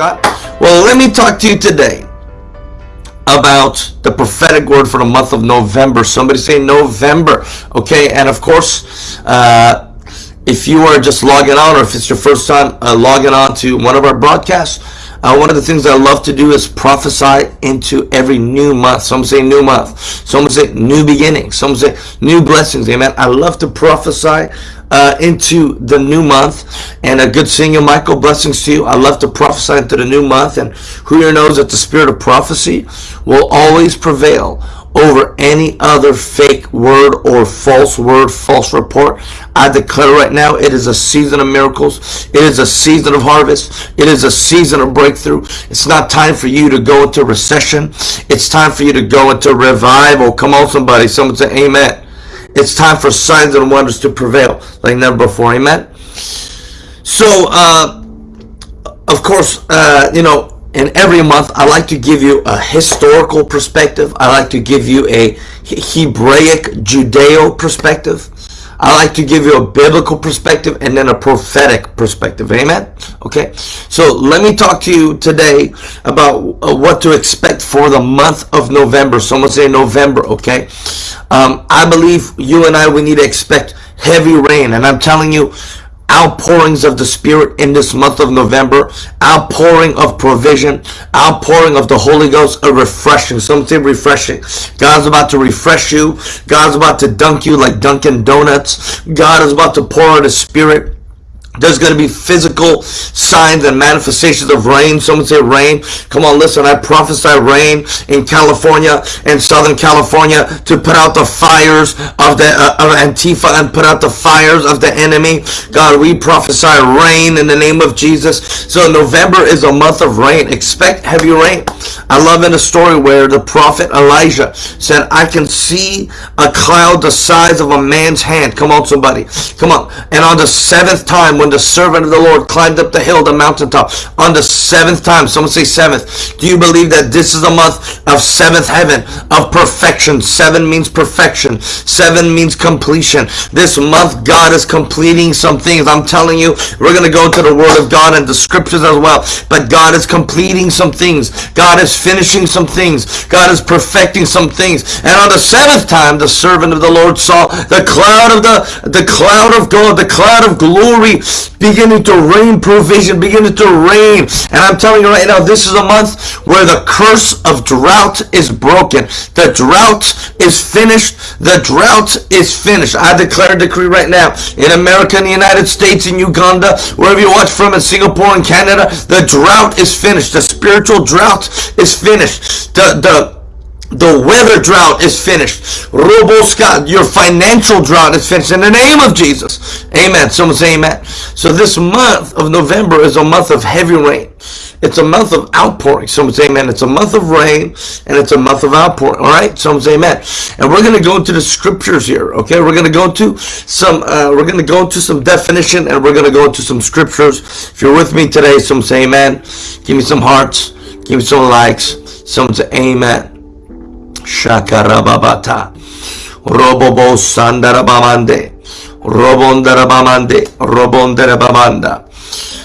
God. Well, let me talk to you today about the prophetic word for the month of November. Somebody say November. Okay, and of course, uh, if you are just logging on or if it's your first time uh, logging on to one of our broadcasts, uh, one of the things I love to do is prophesy into every new month. Some say new month. Some say new beginning. Some say new blessings. Amen. I love to prophesy uh, into the new month. And a good singer, Michael, blessings to you. I love to prophesy into the new month. And who here knows that the spirit of prophecy will always prevail over any other fake word or false word, false report. I declare right now it is a season of miracles. It is a season of harvest. It is a season of breakthrough. It's not time for you to go into recession. It's time for you to go into revival. Come on, somebody. Someone say amen. It's time for signs and wonders to prevail like never before. Amen. So, uh, of course, uh, you know, in every month, I like to give you a historical perspective. I like to give you a Hebraic Judeo perspective. I like to give you a biblical perspective and then a prophetic perspective. Amen. Okay. So let me talk to you today about uh, what to expect for the month of November. Someone say November. Okay. Um, I believe you and I, we need to expect heavy rain. And I'm telling you, outpourings of the Spirit in this month of November, outpouring of provision, outpouring of the Holy Ghost, a refreshing, something refreshing. God's about to refresh you. God's about to dunk you like Dunkin' Donuts. God is about to pour out His Spirit there's going to be physical signs and manifestations of rain. Someone say rain. Come on, listen. I prophesy rain in California and Southern California to put out the fires of the uh, of Antifa and put out the fires of the enemy. God, we prophesy rain in the name of Jesus. So November is a month of rain. Expect heavy rain. I love in a story where the prophet Elijah said, "I can see a cloud the size of a man's hand." Come on, somebody. Come on. And on the seventh time when the servant of the Lord climbed up the hill, the mountaintop, on the seventh time, someone say seventh, do you believe that this is a month of seventh heaven, of perfection? Seven means perfection. Seven means completion. This month, God is completing some things. I'm telling you, we're going to go to the Word of God and the Scriptures as well. But God is completing some things. God is finishing some things. God is perfecting some things. And on the seventh time, the servant of the Lord saw the cloud of the, the cloud of God, the cloud of glory beginning to rain provision, beginning to rain. And I'm telling you right now, this is a month where the curse of drought is broken. The drought is finished. The drought is finished. I declare a decree right now in America, in the United States, in Uganda, wherever you watch from, in Singapore and Canada, the drought is finished. The spiritual drought is finished. The, the, the weather drought is finished. Roboska, your financial drought is finished in the name of Jesus. Amen. Someone say amen. So this month of November is a month of heavy rain. It's a month of outpouring. Someone say amen. It's a month of rain and it's a month of outpouring. All right. Someone say amen. And we're going to go into the scriptures here. Okay. We're going to go to some, uh, we're going to go into some definition and we're going to go into some scriptures. If you're with me today, someone say amen. Give me some hearts. Give me some likes. Someone say amen. Shakarababata. Robobo Sandarabamande. Robondarabamande. Robondarabamanda.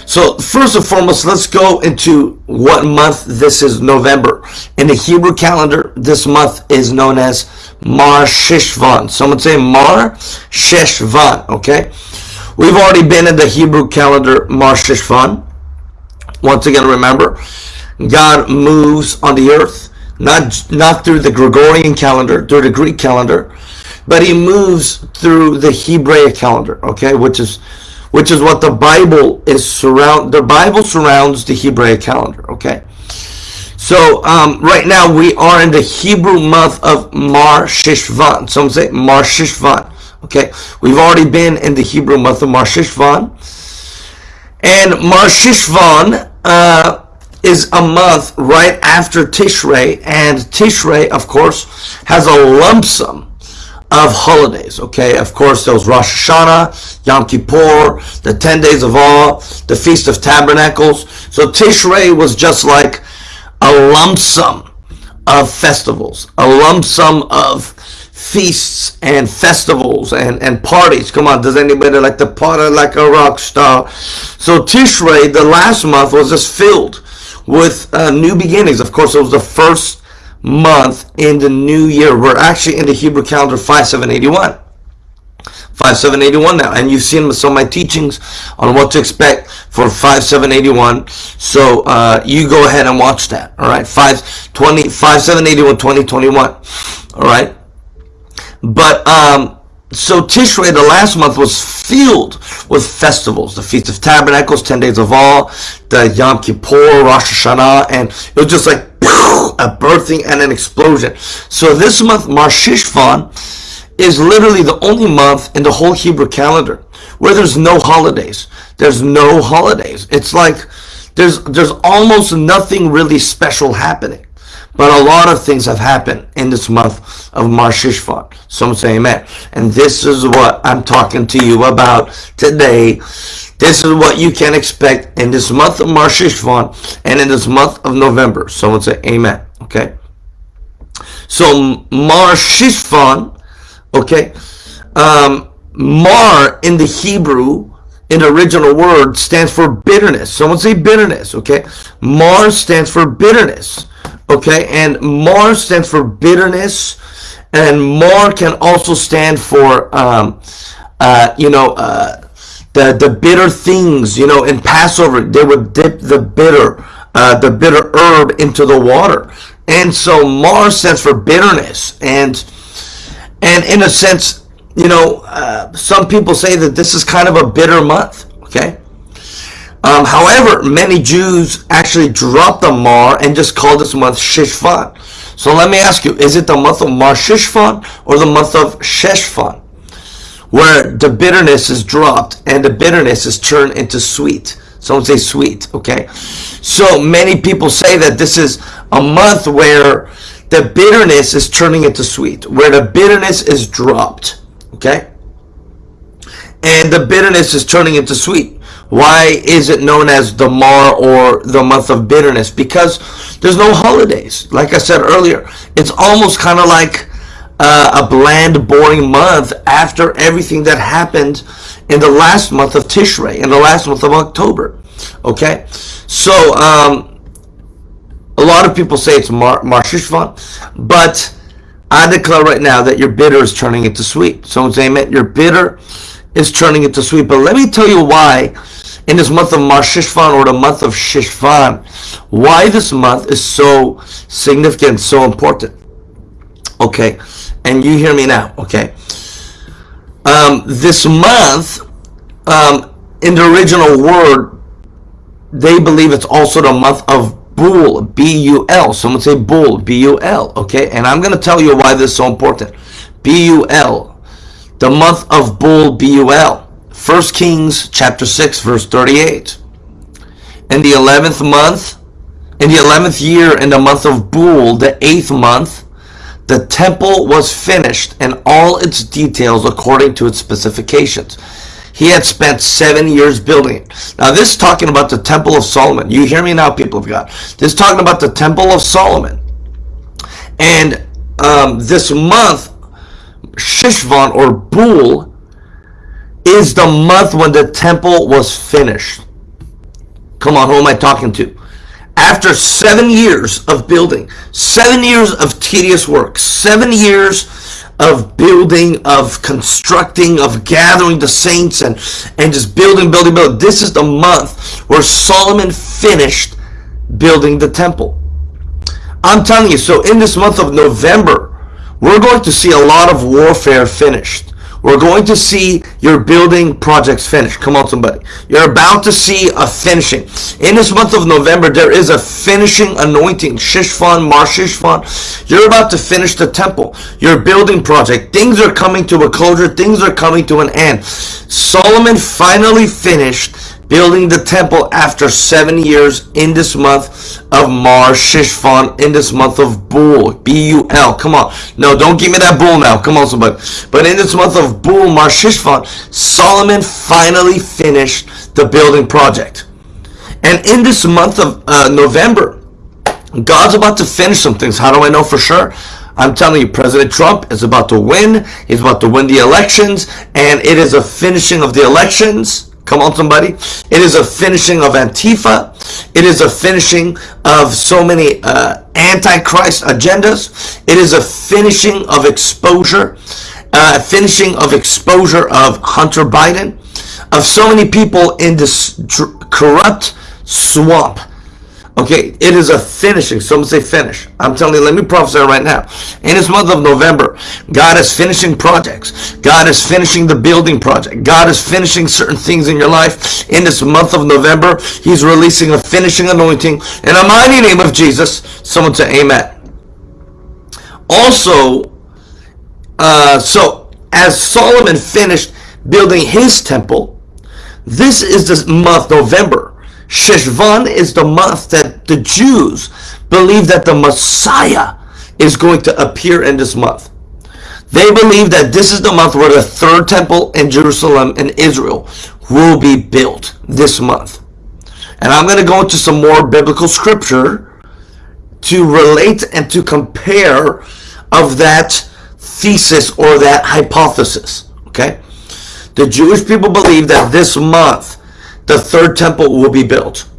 So first and foremost, let's go into what month this is November. In the Hebrew calendar, this month is known as Mar Sheshvan. Someone say Mar Sheshvan, okay? We've already been in the Hebrew calendar Mar Sheshvan. Once again, remember, God moves on the earth not not through the Gregorian calendar, through the Greek calendar, but he moves through the Hebraic calendar, okay, which is which is what the Bible is surround the Bible surrounds the Hebraic calendar, okay? So um, right now we are in the Hebrew month of Mar Sheshvan. Some say Mar Sheshvan. Okay, we've already been in the Hebrew month of Mar Sheshvan, and Mar Sheshvan uh, is a month right after Tishrei, and Tishrei, of course, has a lump sum of holidays. Okay, of course, there was Rosh Hashanah, Yom Kippur, the 10 days of awe, the Feast of Tabernacles. So Tishrei was just like a lump sum of festivals, a lump sum of feasts and festivals and, and parties. Come on, does anybody like to party like a rock star? So Tishrei, the last month, was just filled with uh, new beginnings. Of course, it was the first month in the new year. We're actually in the Hebrew calendar 5781. 5781 now and you've seen some of my teachings on what to expect for 5781 so uh, you go ahead and watch that all right 520 5781 2021 all right but um so Tishrei, the last month, was filled with festivals. The Feast of Tabernacles, 10 days of awe, the Yom Kippur, Rosh Hashanah, and it was just like a birthing and an explosion. So this month, Mar Shishvan, is literally the only month in the whole Hebrew calendar where there's no holidays. There's no holidays. It's like there's there's almost nothing really special happening. But a lot of things have happened in this month of Mar Shishvan. Some say amen. And this is what I'm talking to you about today. This is what you can expect in this month of Mar Shishvan and in this month of November. Someone say amen. Okay. So Mar Shishvan Okay? Um, mar in the Hebrew, in the original word, stands for bitterness. Someone say bitterness, okay? Mar stands for bitterness, okay? And Mar stands for bitterness, and Mar can also stand for, um, uh, you know, uh, the, the bitter things, you know, in Passover, they would dip the bitter, uh, the bitter herb into the water. And so Mar stands for bitterness. And and in a sense, you know, uh, some people say that this is kind of a bitter month, okay? Um, however, many Jews actually dropped the Mar and just called this month Shishvan. So let me ask you, is it the month of Mar Shishvan or the month of Sheshvan? Where the bitterness is dropped and the bitterness is turned into sweet. Someone say sweet, okay? So many people say that this is a month where the bitterness is turning into sweet, where the bitterness is dropped. Okay? And the bitterness is turning into sweet. Why is it known as the Mar or the month of bitterness? Because there's no holidays. Like I said earlier, it's almost kind of like uh, a bland, boring month after everything that happened in the last month of Tishrei, in the last month of October. Okay? So, um, a lot of people say it's Mar, Mar Shishvan, but I declare right now that your bitter is turning into sweet. Someone say amen. Your bitter is turning into sweet. But let me tell you why in this month of Mar Shishvan or the month of Shishvan, why this month is so significant, so important. Okay, and you hear me now. Okay, um, this month, um, in the original word, they believe it's also the month of Bul, B-U-L. Someone say Bul, B-U-L. Okay, and I'm going to tell you why this is so important. B-U-L. The month of Bul, B-U-L. 1 Kings chapter 6, verse 38. In the 11th month, in the 11th year, in the month of Bul, the 8th month, the temple was finished and all its details according to its specifications. He had spent seven years building it. Now, this is talking about the Temple of Solomon. You hear me now, people of God. This is talking about the Temple of Solomon. And um, this month, Shishvan or Bul is the month when the temple was finished. Come on, who am I talking to? After seven years of building, seven years of tedious work, seven years of building, of constructing, of gathering the saints and, and just building, building, building. This is the month where Solomon finished building the temple. I'm telling you, so in this month of November, we're going to see a lot of warfare finished. We're going to see your building projects finished. Come on, somebody. You're about to see a finishing. In this month of November, there is a finishing anointing. Shishvan, Mar Shishvan. You're about to finish the temple. Your building project. Things are coming to a closure. Things are coming to an end. Solomon finally finished building the temple after seven years in this month of Mar Shishvan, in this month of Bul, B-U-L. Come on. No, don't give me that bull now. Come on, somebody. But in this month of Bul, Mar Shishvan, Solomon finally finished the building project. And in this month of uh, November, God's about to finish some things. How do I know for sure? I'm telling you, President Trump is about to win. He's about to win the elections, and it is a finishing of the elections Come on, somebody. It is a finishing of Antifa. It is a finishing of so many uh, antichrist agendas. It is a finishing of exposure, uh, finishing of exposure of Hunter Biden, of so many people in this corrupt swamp Okay, it is a finishing. Someone say finish. I'm telling you, let me prophesy right now. In this month of November, God is finishing projects. God is finishing the building project. God is finishing certain things in your life. In this month of November, He's releasing a finishing anointing. In the mighty name of Jesus, someone say amen. Also, uh, so as Solomon finished building his temple, this is the month November Sheshvan is the month that the Jews believe that the Messiah is going to appear in this month. They believe that this is the month where the third temple in Jerusalem and Israel will be built this month. And I'm going to go into some more biblical scripture to relate and to compare of that thesis or that hypothesis. Okay? The Jewish people believe that this month the third temple will be built.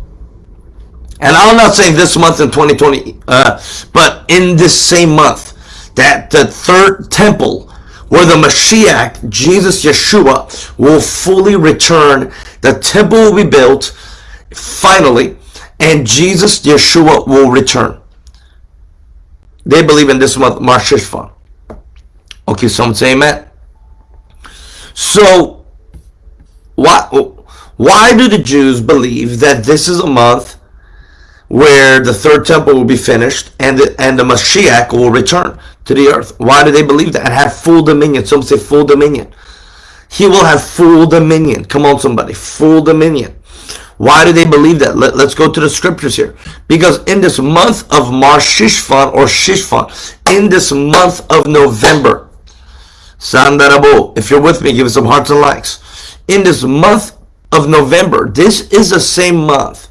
And I'm not saying this month in 2020, uh, but in this same month, that the third temple where the Mashiach, Jesus Yeshua, will fully return. The temple will be built finally, and Jesus Yeshua will return. They believe in this month, Mar Sheshvan. Okay, someone say amen. So, what? Why do the Jews believe that this is a month where the third temple will be finished and the, and the Mashiach will return to the earth? Why do they believe that and have full dominion? Some say full dominion. He will have full dominion. Come on, somebody. Full dominion. Why do they believe that? Let, us go to the scriptures here. Because in this month of Mar Shishvan or Shishvan, in this month of November, Sandarabo, if you're with me, give us some hearts and likes. In this month of November. This is the same month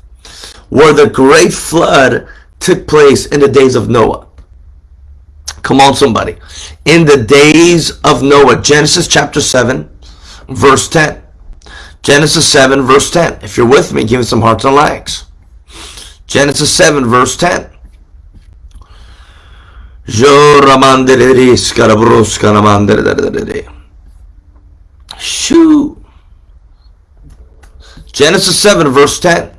where the great flood took place in the days of Noah. Come on, somebody. In the days of Noah, Genesis chapter 7, verse 10. Genesis 7, verse 10. If you're with me, give me some hearts and likes. Genesis 7, verse 10. Shoo. Genesis 7, verse 10.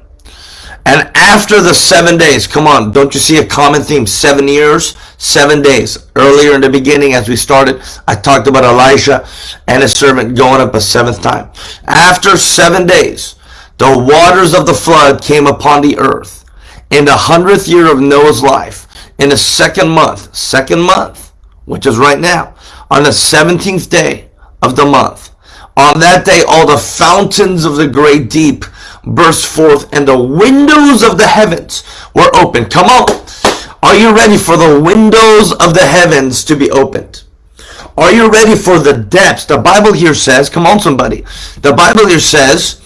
And after the seven days, come on, don't you see a common theme? Seven years, seven days. Earlier in the beginning, as we started, I talked about Elijah and his servant going up a seventh time. After seven days, the waters of the flood came upon the earth. In the hundredth year of Noah's life, in the second month, second month, which is right now, on the 17th day of the month, on that day, all the fountains of the great deep burst forth, and the windows of the heavens were opened. Come on. Are you ready for the windows of the heavens to be opened? Are you ready for the depths? The Bible here says, come on, somebody. The Bible here says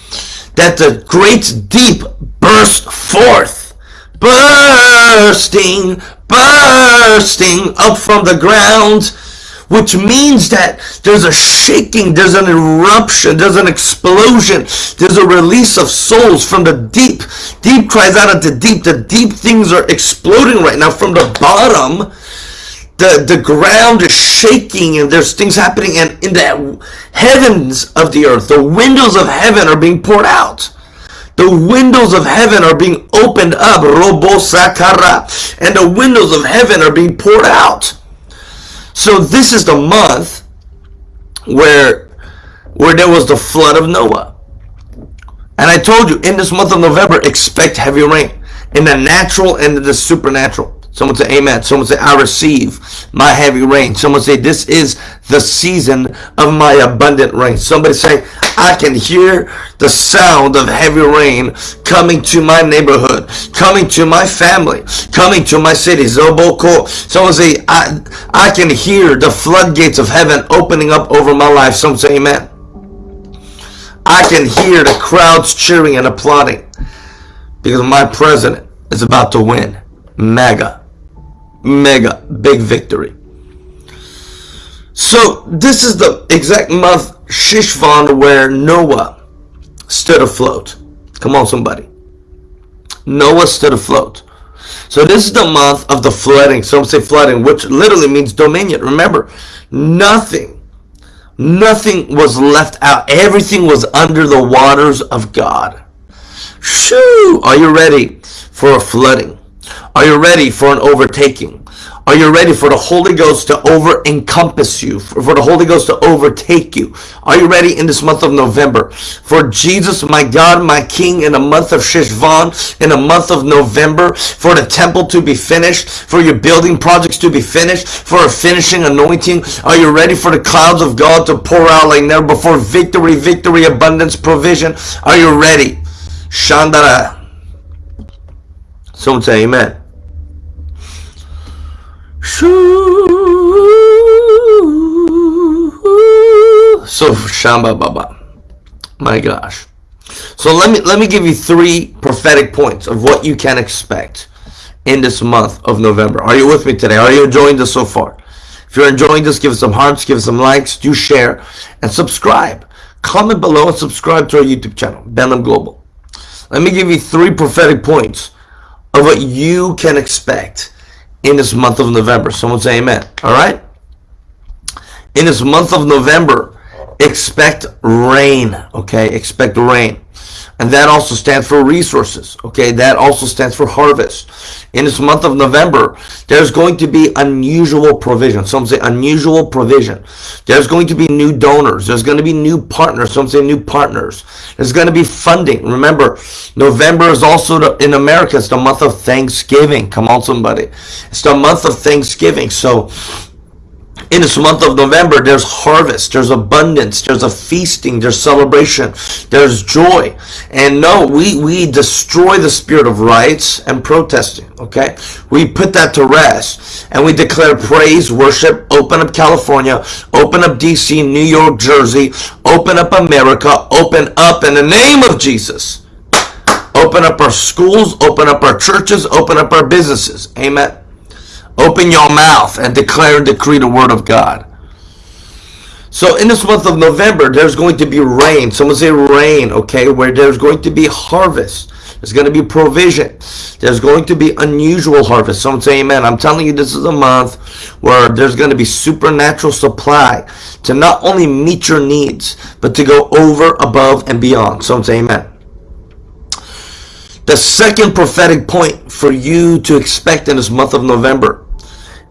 that the great deep burst forth, bursting, bursting up from the ground which means that there's a shaking, there's an eruption, there's an explosion, there's a release of souls from the deep. Deep cries out at the deep. The deep things are exploding right now from the bottom. The, the ground is shaking and there's things happening and in the heavens of the earth, the windows of heaven are being poured out. The windows of heaven are being opened up, robo sakara, and the windows of heaven are being poured out. So this is the month where where there was the flood of Noah. And I told you in this month of November, expect heavy rain in the natural and in the supernatural. Someone say amen. Someone say I receive my heavy rain. Someone say this is the season of my abundant rain. Somebody say I can hear the sound of heavy rain coming to my neighborhood, coming to my family, coming to my city. Zoboko. Someone say I I can hear the floodgates of heaven opening up over my life. Someone say amen. I can hear the crowds cheering and applauding because my president is about to win. Mega mega big victory. So this is the exact month Shishvan where Noah stood afloat. Come on, somebody. Noah stood afloat. So this is the month of the flooding. Some say flooding, which literally means dominion. Remember, nothing, nothing was left out. Everything was under the waters of God. Shoo! Are you ready for a flooding? Are you ready for an overtaking? Are you ready for the Holy Ghost to over encompass you? For the Holy Ghost to overtake you? Are you ready in this month of November? For Jesus, my God, my King, in the month of Shishvan, in the month of November, for the temple to be finished, for your building projects to be finished, for a finishing anointing? Are you ready for the clouds of God to pour out like never before? Victory, victory, abundance, provision. Are you ready? Shandara. Someone say amen. So Shamba Baba. My gosh. So let me let me give you three prophetic points of what you can expect in this month of November. Are you with me today? Are you enjoying this so far? If you're enjoying this, give us some hearts, give us some likes, do share, and subscribe. Comment below and subscribe to our YouTube channel, Benham Global. Let me give you three prophetic points of what you can expect in this month of November. Someone say amen. All right? In this month of November, expect rain. Okay? Expect rain. And that also stands for resources. Okay? That also stands for harvest. In this month of November, there's going to be unusual provision. Some say unusual provision. There's going to be new donors. There's going to be new partners. Some say new partners. There's going to be funding. Remember, November is also the, in America. It's the month of Thanksgiving. Come on, somebody. It's the month of Thanksgiving. So in this month of November, there's harvest, there's abundance, there's a feasting, there's celebration, there's joy. And no, we, we destroy the spirit of riots and protesting, okay? We put that to rest and we declare praise, worship, open up California, open up DC, New York, Jersey, open up America, open up in the name of Jesus. Open up our schools, open up our churches, open up our businesses. Amen. Open your mouth and declare and decree the word of God. So in this month of November, there's going to be rain. Someone say rain, okay? Where there's going to be harvest. There's going to be provision. There's going to be unusual harvest. Someone say amen. I'm telling you, this is a month where there's going to be supernatural supply to not only meet your needs, but to go over, above, and beyond. Someone say amen. The second prophetic point for you to expect in this month of November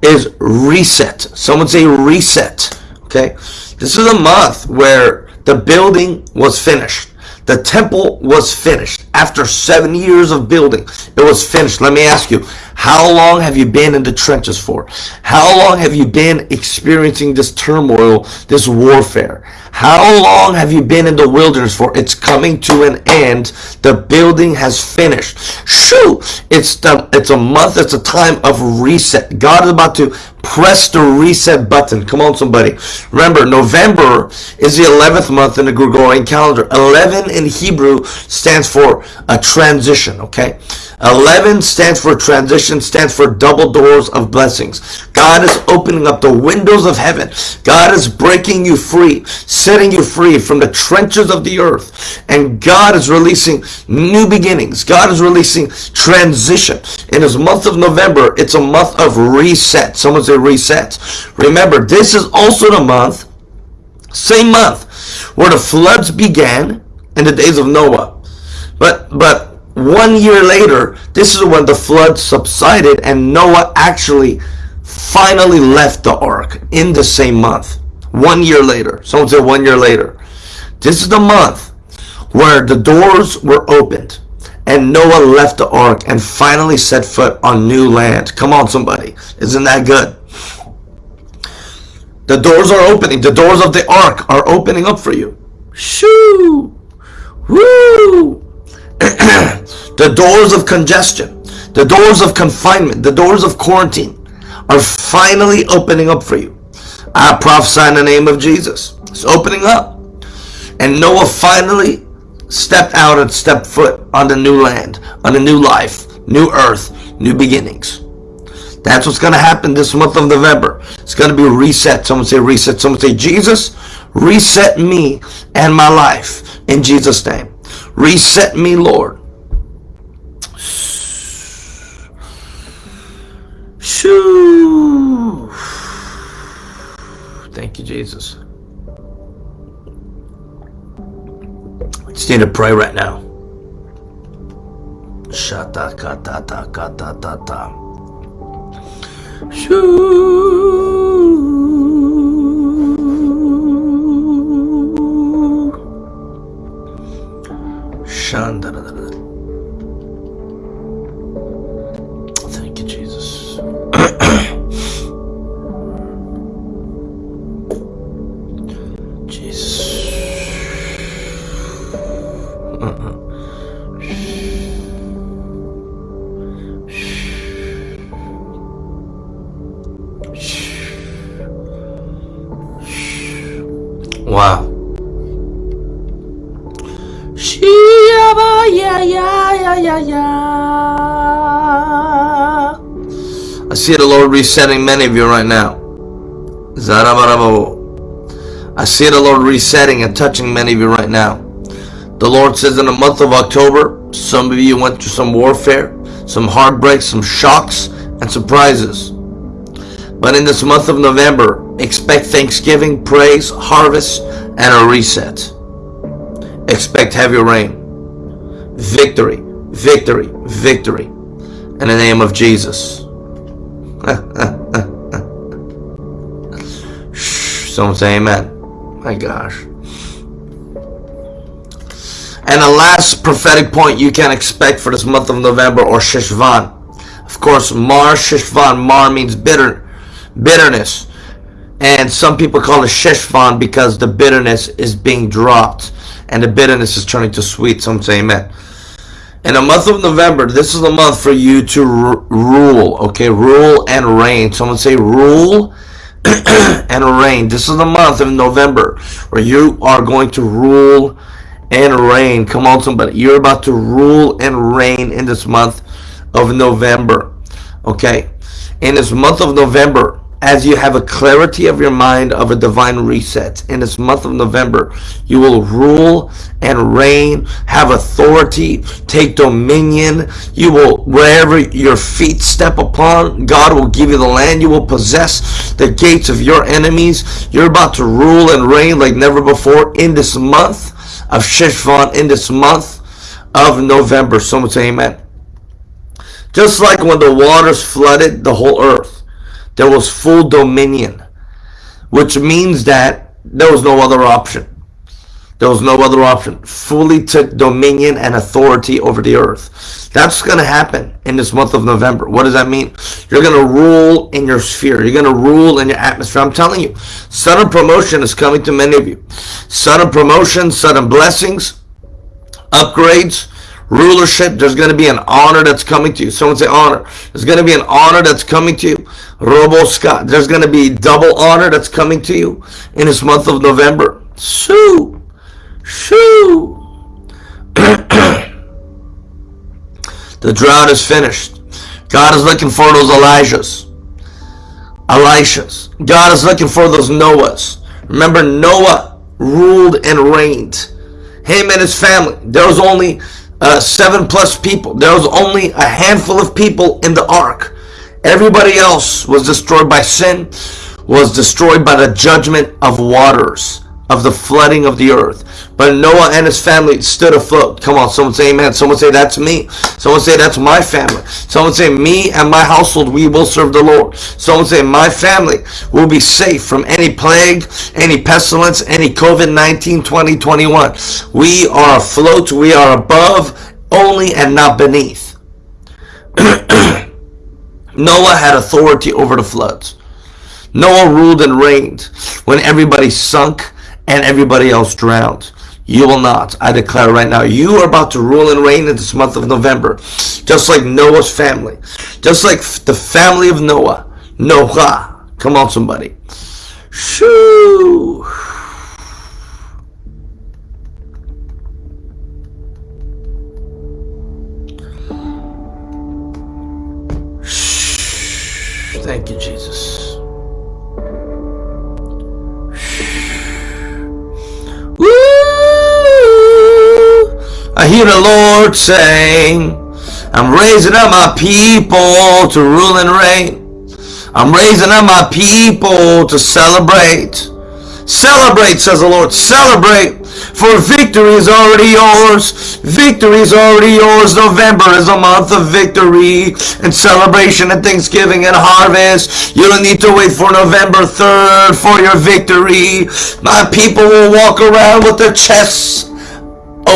is reset. Someone say reset. Okay. This is a month where the building was finished. The temple was finished. After seven years of building, it was finished. Let me ask you, how long have you been in the trenches for? How long have you been experiencing this turmoil, this warfare? How long have you been in the wilderness for? It's coming to an end. The building has finished. Shoo! It's the, it's a month. It's a time of reset. God is about to press the reset button. Come on, somebody. Remember, November is the 11th month in the Gregorian calendar. 11 in Hebrew stands for a transition, okay? 11 stands for transition, stands for double doors of blessings. God is opening up the windows of heaven. God is breaking you free, setting you free from the trenches of the earth. And God is releasing new beginnings. God is releasing transition. In this month of November, it's a month of reset. Someone say reset. Remember, this is also the month, same month, where the floods began in the days of Noah. But, but one year later, this is when the flood subsided and Noah actually finally left the ark in the same month. One year later. Someone said one year later. This is the month where the doors were opened and Noah left the ark and finally set foot on new land. Come on, somebody. Isn't that good? The doors are opening. The doors of the ark are opening up for you. Shoo! Woo! The doors of congestion, the doors of confinement, the doors of quarantine are finally opening up for you. I prophesy in the name of Jesus. It's opening up. And Noah finally stepped out and stepped foot on the new land, on a new life, new earth, new beginnings. That's what's going to happen this month of November. It's going to be reset. Someone say reset. Someone say, Jesus, reset me and my life in Jesus' name. Reset me, Lord. Shoo. Thank you, Jesus. Just need to pray right now. Shata kata ta kata ta ta. Shanda Thank yeah, yeah, yeah, yeah. I see the Lord resetting many of you right now. I see the Lord resetting and touching many of you right now. The Lord says in the month of October, some of you went through some warfare, some heartbreaks, some shocks, and surprises. But in this month of November, expect thanksgiving, praise, harvest, and a reset. Expect heavy rain, victory, victory, victory, in the name of Jesus. Someone say amen. My gosh. And the last prophetic point you can expect for this month of November or Shishvan. Of course, Mar Shishvan. Mar means bitter, bitterness. And some people call it Shishvan because the bitterness is being dropped and the bitterness is turning to sweet. Some say amen. In the month of November, this is the month for you to rule, okay? Rule and reign. Someone say rule and reign. This is the month of November where you are going to rule and reign. Come on, somebody. You're about to rule and reign in this month of November, okay? In this month of November, as you have a clarity of your mind of a divine reset in this month of November, you will rule and reign, have authority, take dominion. You will, wherever your feet step upon, God will give you the land. You will possess the gates of your enemies. You're about to rule and reign like never before in this month of Shishvan, in this month of November. Someone say amen. Just like when the waters flooded the whole earth there was full dominion, which means that there was no other option. There was no other option. Fully took dominion and authority over the earth. That's going to happen in this month of November. What does that mean? You're going to rule in your sphere. You're going to rule in your atmosphere. I'm telling you, sudden promotion is coming to many of you. Sudden promotion, sudden blessings, upgrades, rulership. There's going to be an honor that's coming to you. Someone say honor. There's going to be an honor that's coming to you. Robo Scott. There's going to be double honor that's coming to you in this month of November. Shoo. Shoo. the drought is finished. God is looking for those Elijahs. Elishas. God is looking for those Noahs. Remember, Noah ruled and reigned. Him and his family. There was only uh, seven plus people. There was only a handful of people in the ark. Everybody else was destroyed by sin, was destroyed by the judgment of waters, of the flooding of the earth. But Noah and his family stood afloat. Come on, someone say amen. Someone say that's me. Someone say that's my family. Someone say me and my household, we will serve the Lord. Someone say my family will be safe from any plague, any pestilence, any COVID-19 2021. We are afloat. We are above only and not beneath. Noah had authority over the floods. Noah ruled and reigned when everybody sunk and everybody else drowned. You will not. I declare right now, you are about to rule and reign in this month of November. Just like Noah's family. Just like the family of Noah. Noah. Come on, somebody. Shoo. Thank you, Jesus. Hear the Lord saying, I'm raising up my people to rule and reign. I'm raising up my people to celebrate. Celebrate, says the Lord. Celebrate, for victory is already yours. Victory is already yours. November is a month of victory and celebration and Thanksgiving and harvest. You don't need to wait for November 3rd for your victory. My people will walk around with their chests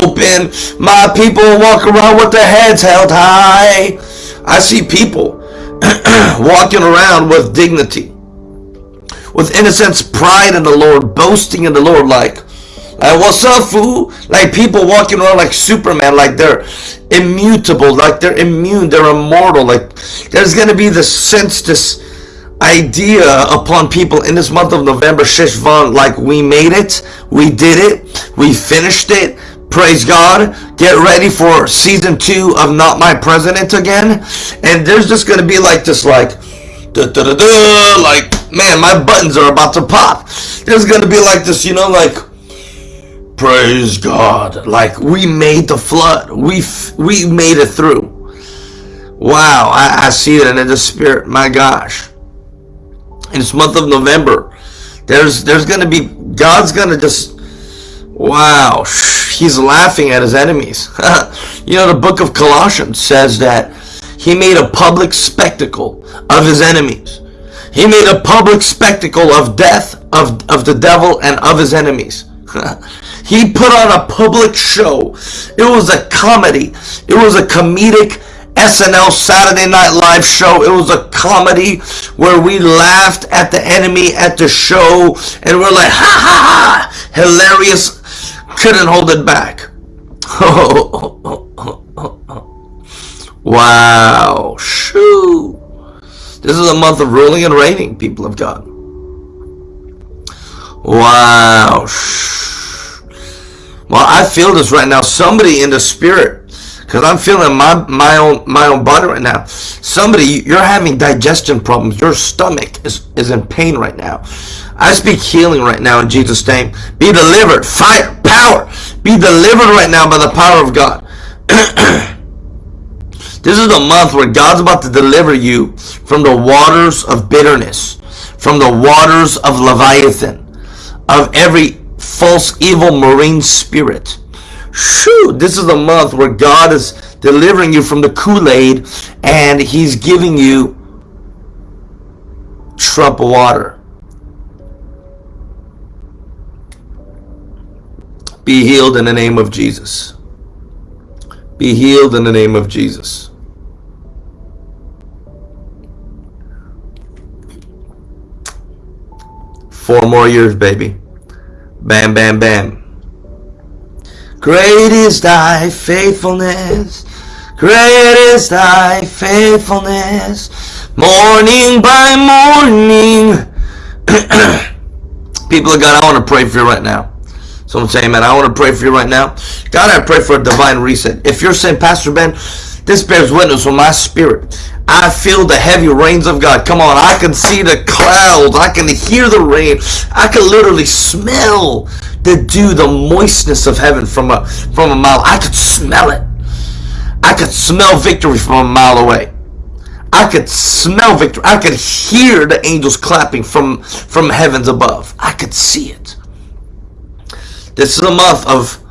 open. My people walk around with their heads held high. I see people walking around with dignity with innocence, pride in the Lord, boasting in the Lord, like, like what's up, fool? Like people walking around like Superman, like they're immutable, like they're immune, they're immortal. Like there's gonna be this sense, this idea upon people in this month of November, Sheshvan, like we made it, we did it, we finished it. Praise God. Get ready for season two of Not My President again. And there's just gonna be like this, like da, da, da, da, like man my buttons are about to pop. There's gonna be like this you know like praise god. Like we made the flood. We we made it through. Wow I, I see it in the spirit. My gosh. In this month of november there's there's gonna be god's gonna just wow he's laughing at his enemies you know the book of colossians says that he made a public spectacle of his enemies. He made a public spectacle of death, of, of the devil, and of his enemies. he put on a public show. It was a comedy. It was a comedic SNL Saturday Night Live show. It was a comedy where we laughed at the enemy at the show and we're like, ha ha ha, hilarious. Couldn't hold it back. Wow. Shoo. This is a month of ruling and reigning, people of God. Wow. Well, I feel this right now. Somebody in the spirit, because I'm feeling my my own my own body right now. Somebody, you're having digestion problems. Your stomach is, is in pain right now. I speak healing right now in Jesus' name. Be delivered. Fire, power. Be delivered right now by the power of God. This is the month where God's about to deliver you from the waters of bitterness, from the waters of Leviathan, of every false evil marine spirit. Shoo, this is the month where God is delivering you from the Kool-Aid and he's giving you trouble water. Be healed in the name of Jesus. Be healed in the name of Jesus. Four more years, baby. Bam, bam, bam. Great is thy faithfulness. Great is thy faithfulness. Morning by morning. People of God, I want to pray for you right now. So I'm saying, man, I want to pray for you right now. God, I pray for a divine reset. If you're saying, Pastor Ben, this bears witness with my spirit. I feel the heavy rains of God. Come on, I can see the clouds. I can hear the rain. I can literally smell the dew, the moistness of heaven from a from a mile. I could smell it. I could smell victory from a mile away. I could smell victory. I could hear the angels clapping from from heavens above. I could see it. This is a month of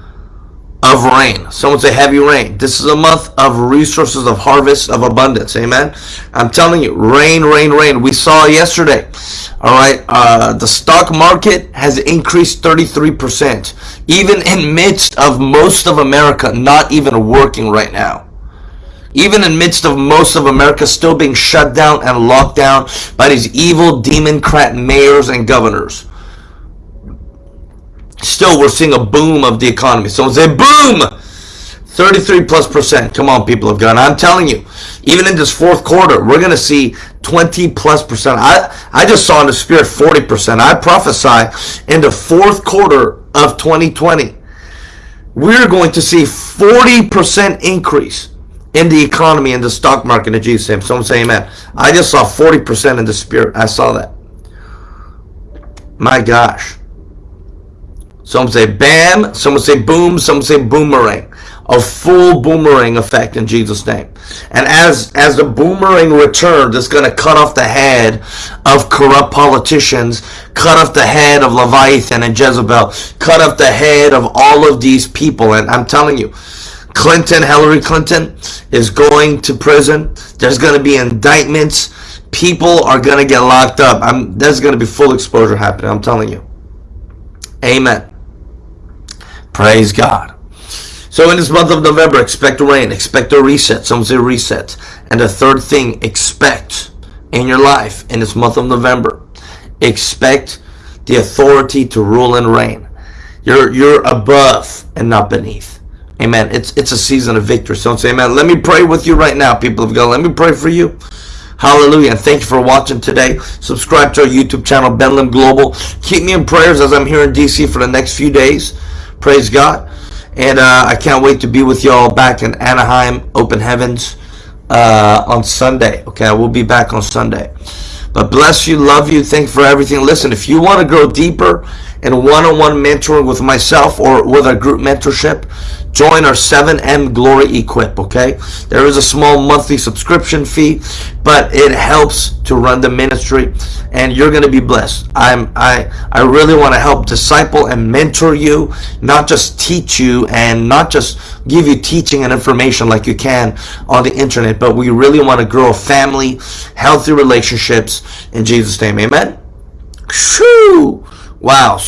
of rain. Someone say heavy rain. This is a month of resources, of harvest, of abundance. Amen. I'm telling you, rain, rain, rain. We saw yesterday. All right. Uh, the stock market has increased 33%, even in midst of most of America not even working right now. Even in midst of most of America still being shut down and locked down by these evil democrat mayors and governors still we're seeing a boom of the economy. Someone say boom! 33 plus percent. Come on, people of God. I'm telling you, even in this fourth quarter, we're going to see 20 plus percent. I, I just saw in the spirit 40 percent. I prophesy in the fourth quarter of 2020, we're going to see 40 percent increase in the economy and the stock market in Jesus' name. Someone say amen. I just saw 40 percent in the spirit. I saw that. My gosh. Some say bam, some say boom, some say boomerang. a full boomerang effect in Jesus' name. And as as the boomerang returns, it's going to cut off the head of corrupt politicians, cut off the head of Leviathan and Jezebel, cut off the head of all of these people. And I'm telling you, Clinton, Hillary Clinton, is going to prison. There's going to be indictments. People are going to get locked up. I'm, there's going to be full exposure happening. I'm telling you. Amen. Praise God. So in this month of November, expect rain, expect a reset. Some say reset. And the third thing, expect in your life in this month of November, expect the authority to rule and reign. You're you're above and not beneath. Amen. It's it's a season of victory. So say amen. Let me pray with you right now, people of God. Let me pray for you. Hallelujah. And thank you for watching today. Subscribe to our YouTube channel, Ben Lim Global. Keep me in prayers as I'm here in DC for the next few days. Praise God. And uh, I can't wait to be with y'all back in Anaheim, Open Heavens, uh, on Sunday. Okay, I will be back on Sunday. But bless you, love you, thank you for everything. Listen, if you want to grow deeper in one-on-one mentoring with myself or with a group mentorship, join our 7M Glory Equip, okay? There is a small monthly subscription fee, but it helps to run the ministry and you're going to be blessed. I'm I I really want to help disciple and mentor you, not just teach you and not just give you teaching and information like you can on the internet, but we really want to grow a family, healthy relationships in Jesus name. Amen. Shoo! Wow.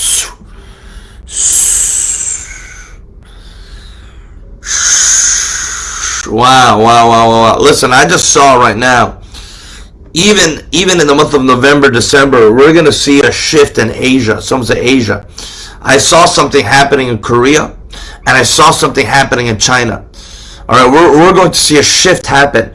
Wow, wow, wow, wow. wow. Listen, I just saw right now, even even in the month of November, December, we're going to see a shift in Asia. Some say Asia. I saw something happening in Korea, and I saw something happening in China. All right, we're, we're going to see a shift happen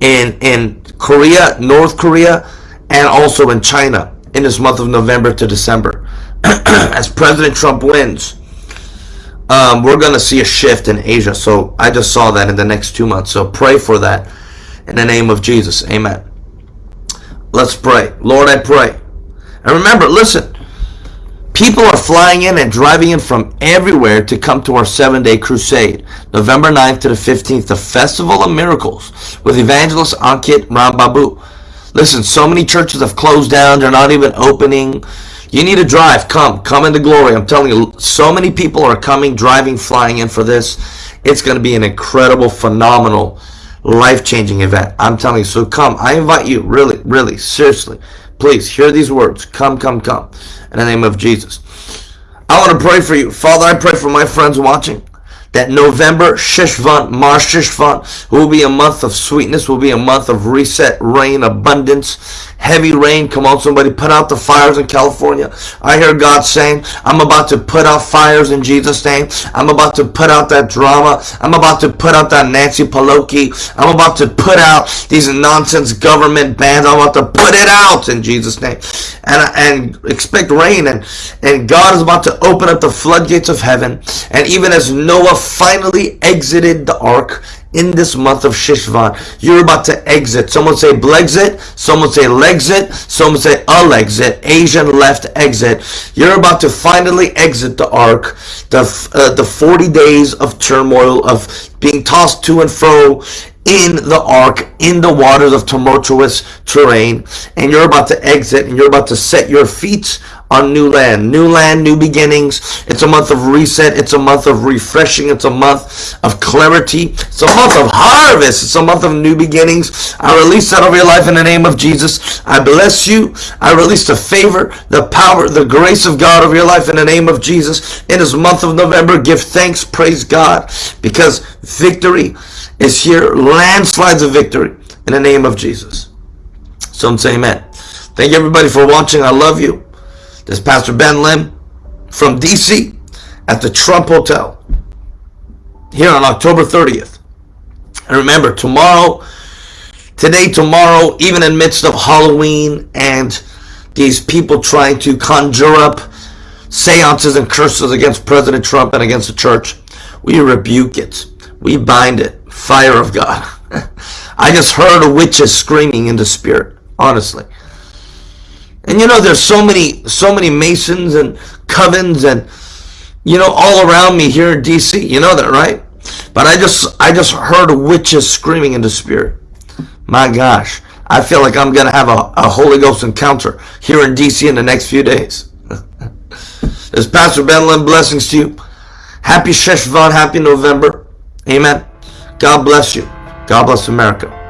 in, in Korea, North Korea, and also in China in this month of November to December. As President Trump wins, um, we're going to see a shift in Asia. So I just saw that in the next two months. So pray for that in the name of Jesus. Amen. Let's pray. Lord, I pray. And remember, listen, people are flying in and driving in from everywhere to come to our seven day crusade, November 9th to the 15th, the Festival of Miracles with evangelist Ankit Rambabu. Listen, so many churches have closed down, they're not even opening. You need to drive. Come. Come into glory. I'm telling you, so many people are coming, driving, flying in for this. It's going to be an incredible, phenomenal, life-changing event. I'm telling you. So come. I invite you, really, really, seriously. Please hear these words. Come, come, come. In the name of Jesus. I want to pray for you. Father, I pray for my friends watching that November, Shishvan, Mar Shishvan, will be a month of sweetness, will be a month of reset, rain, abundance, heavy rain. Come on, somebody, put out the fires in California. I hear God saying, I'm about to put out fires in Jesus' name. I'm about to put out that drama. I'm about to put out that Nancy Pelosi. I'm about to put out these nonsense government bans. I'm about to put it out in Jesus' name. And, and expect rain. And, and God is about to open up the floodgates of heaven. And even as Noah finally exited the ark in this month of Shishvan. You're about to exit. Someone say Blexit. Someone say Lexit. Someone say Alexit. Asian left exit. You're about to finally exit the ark. The, uh, the 40 days of turmoil, of being tossed to and fro in the ark, in the waters of tumultuous terrain. And you're about to exit and you're about to set your feet on new land. New land, new beginnings. It's a month of reset. It's a month of refreshing. It's a month of clarity. It's a month of harvest. It's a month of new beginnings. I release that over your life in the name of Jesus. I bless you. I release the favor, the power, the grace of God over your life in the name of Jesus. In this month of November, give thanks, praise God, because victory is here. Landslides of victory in the name of Jesus. Some say amen. Thank you everybody for watching. I love you. This Pastor Ben Lim from DC at the Trump Hotel here on October 30th. And remember, tomorrow, today, tomorrow, even in midst of Halloween and these people trying to conjure up seances and curses against President Trump and against the church, we rebuke it. We bind it. Fire of God. I just heard witches screaming in the spirit, honestly. And you know, there's so many, so many Masons and covens and, you know, all around me here in DC. You know that, right? But I just I just heard witches screaming in the spirit. My gosh. I feel like I'm going to have a, a Holy Ghost encounter here in DC in the next few days. is Pastor Ben Lim. Blessings to you. Happy Sheshvan. Happy November. Amen. God bless you. God bless America.